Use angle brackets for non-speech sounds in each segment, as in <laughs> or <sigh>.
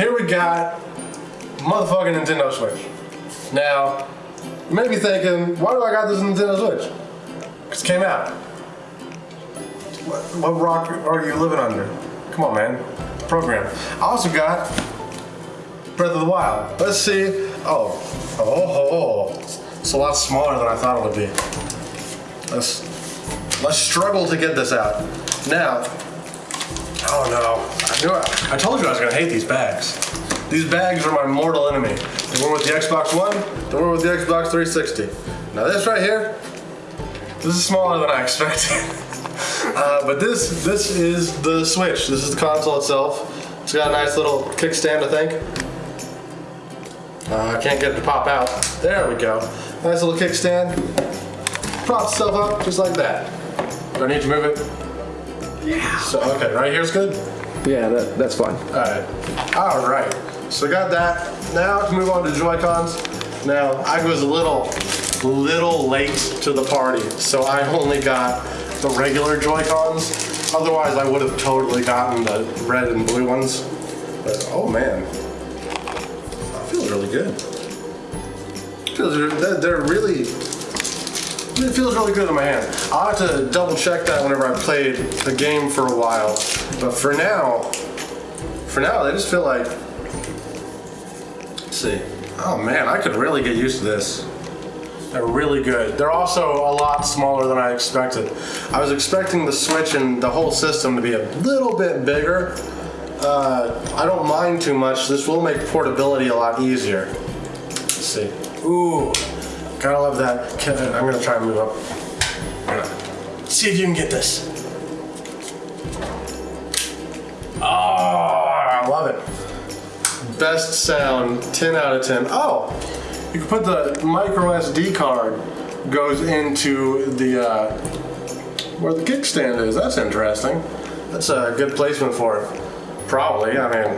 here we got motherfucking Nintendo Switch. Now, you may be thinking, why do I got this Nintendo Switch? Because it came out. What, what rock are you living under? Come on, man. Program. I also got Breath of the Wild. Let's see. Oh, oh, oh, oh. It's a lot smaller than I thought it would be. Let's let's struggle to get this out. Now, oh no, I knew I, I told you I was gonna hate these bags. These bags are my mortal enemy. The one with the Xbox One, the one with the Xbox 360. Now this right here, this is smaller than I expected. <laughs> uh, but this this is the Switch. This is the console itself. It's got a nice little kickstand, I think. Uh, I can't get it to pop out. There we go. Nice little kickstand. Props itself up just like that. Do I need to move it? Yeah. So, okay, right here's good? Yeah, that, that's fine. Alright. Alright. So I got that. Now to move on to Joy-Cons. Now, I was a little, little late to the party, so I only got the regular Joy-Cons. Otherwise, I would have totally gotten the red and blue ones. But, oh man. That feels really good. Feels, they're, they're really, it feels really good in my hand. I'll have to double check that whenever I played the game for a while. But for now, for now, they just feel like, let's see. Oh man, I could really get used to this. They're really good. They're also a lot smaller than I expected. I was expecting the Switch and the whole system to be a little bit bigger. Uh, I don't mind too much. This will make portability a lot easier. Let's see. Ooh, gotta love that. Can- I'm gonna try and move up. See if you can get this. Oh, I love it. Best sound, 10 out of 10. Oh, you can put the micro SD card goes into the uh, where the kickstand is. That's interesting. That's a good placement for it. Probably. I mean,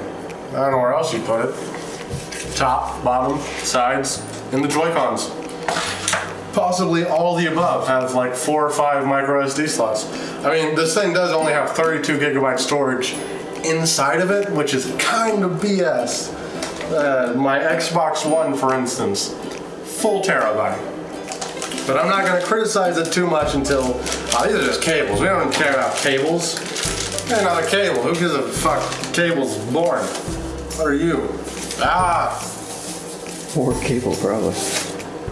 I don't know where else you put it. Top, bottom, sides, and the Joy-Cons. Possibly all the above have like four or five micro SD slots. I mean, this thing does only have 32 gigabyte storage inside of it, which is kind of BS. Uh, my Xbox One, for instance, full terabyte. But I'm not going to criticize it too much until oh, these are just cables. We don't care about cables. They're not a cable. Who gives a fuck? Cable's boring. What are you? Ah, Or cable, probably.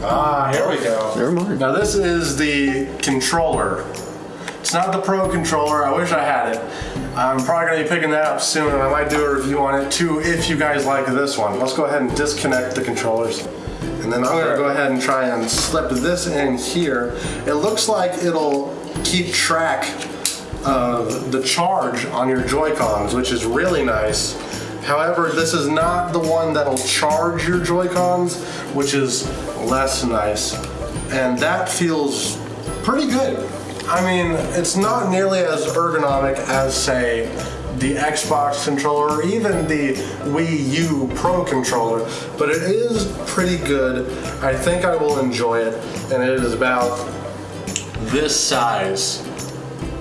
Ah, here we go. Never mind. Now this is the controller. It's not the Pro controller. I wish I had it. I'm probably gonna be picking that up soon, and I might do a review on it too if you guys like this one. Let's go ahead and disconnect the controllers. And then I'm gonna go ahead and try and slip this in here. It looks like it'll keep track of the charge on your Joy-Cons, which is really nice. However, this is not the one that'll charge your Joy-Cons, which is less nice. And that feels pretty good. I mean, it's not nearly as ergonomic as, say, the Xbox controller or even the Wii U Pro controller, but it is pretty good. I think I will enjoy it, and it is about this size.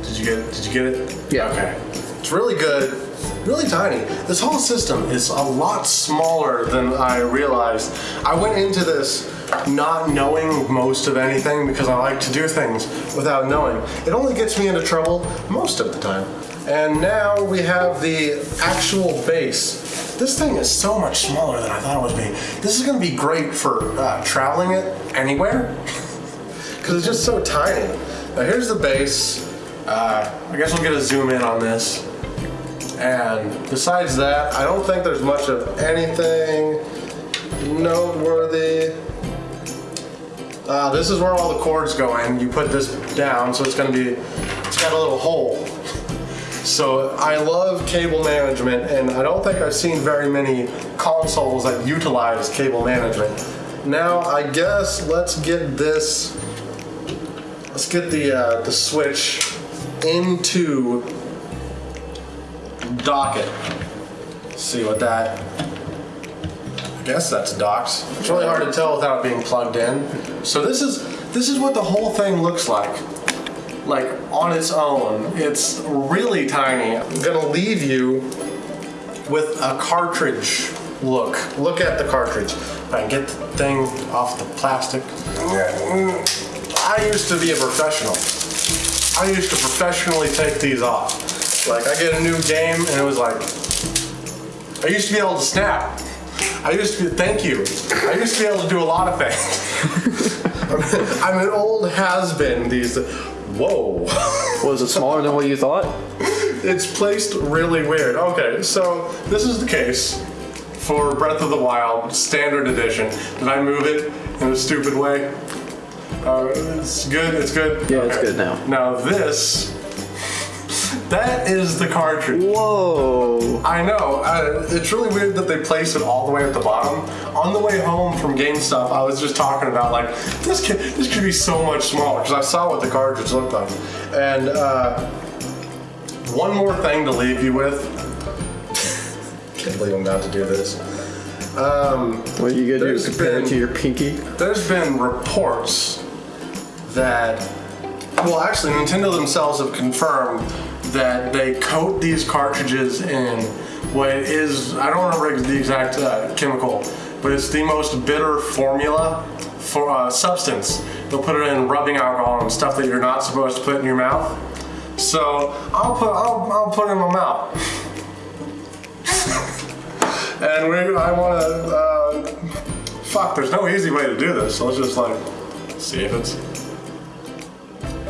Did you get it? Did you get it? Yeah. Okay. It's really good, really tiny. This whole system is a lot smaller than I realized. I went into this not knowing most of anything because I like to do things without knowing. It only gets me into trouble most of the time. And now we have the actual base. This thing is so much smaller than I thought it would be. This is gonna be great for uh, traveling it anywhere <laughs> because it's just so tiny. Now here's the base. Uh, I guess we'll get a zoom in on this. And besides that, I don't think there's much of anything noteworthy. Uh, this is where all the cords go in. You put this down, so it's gonna be, it's got a little hole. So I love cable management, and I don't think I've seen very many consoles that utilize cable management. Now, I guess let's get this, let's get the, uh, the switch into docket. See what that, I guess that's docked. It's really hard to tell without being plugged in. So this is, this is what the whole thing looks like like on its own. It's really tiny. I'm gonna leave you with a cartridge look. Look at the cartridge. If I can get the thing off the plastic. I used to be a professional. I used to professionally take these off. Like I get a new game and it was like, I used to be able to snap. I used to be, thank you. I used to be able to do a lot of things. I'm, <laughs> I'm an old has-been these, whoa. Was it smaller than what you thought? It's placed really weird. Okay, so this is the case for Breath of the Wild Standard Edition. Did I move it in a stupid way? Uh, it's good. It's good. Yeah, it's good now. Now this, that is the cartridge. Whoa. I know. Uh, it's really weird that they place it all the way at the bottom. On the way home from GameStop, I was just talking about like this could this could be so much smaller because I saw what the cartridge looked like. And uh, one more thing to leave you with. <laughs> Can't believe I'm about to do this. What you gonna do? Compare it to your pinky? There's been reports that, well, actually, Nintendo themselves have confirmed that they coat these cartridges in what is, I don't remember the exact uh, chemical, but it's the most bitter formula for uh, substance. They'll put it in rubbing alcohol and stuff that you're not supposed to put in your mouth. So I'll put I'll, I'll put it in my mouth. <laughs> and we I want to. Uh, fuck, there's no easy way to do this. So let's just like see if it's.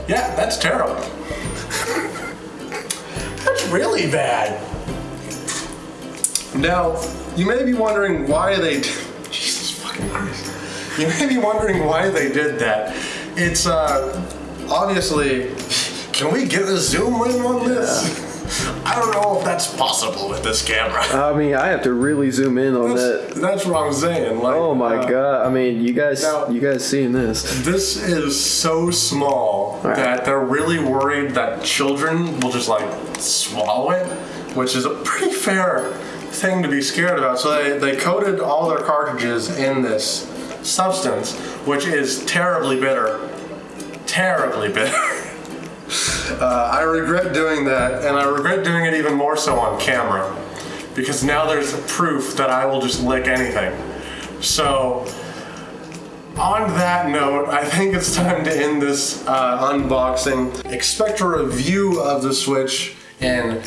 Yeah, that's terrible. <laughs> really bad. Now, you may be wondering why they. Jesus fucking Christ. You may be wondering why they did that. It's uh, obviously. Can we get a zoom in on this? I don't know if that's possible with this camera. I mean, I have to really zoom in on That's, that. that's what I'm saying. Like, Oh my uh, god! I mean, you guys, now- you guys seeing this? This is so small Right. that they're really worried that children will just like swallow it, which is a pretty fair thing to be scared about. So they, they coated all their cartridges in this substance, which is terribly bitter. Terribly bitter. <laughs> Uh, I regret doing that, and I regret doing it even more so on camera because now there's proof that I will just lick anything. So, on that note, I think it's time to end this uh, unboxing. Expect a review of the Switch in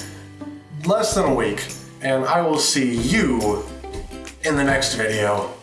less than a week, and I will see you in the next video.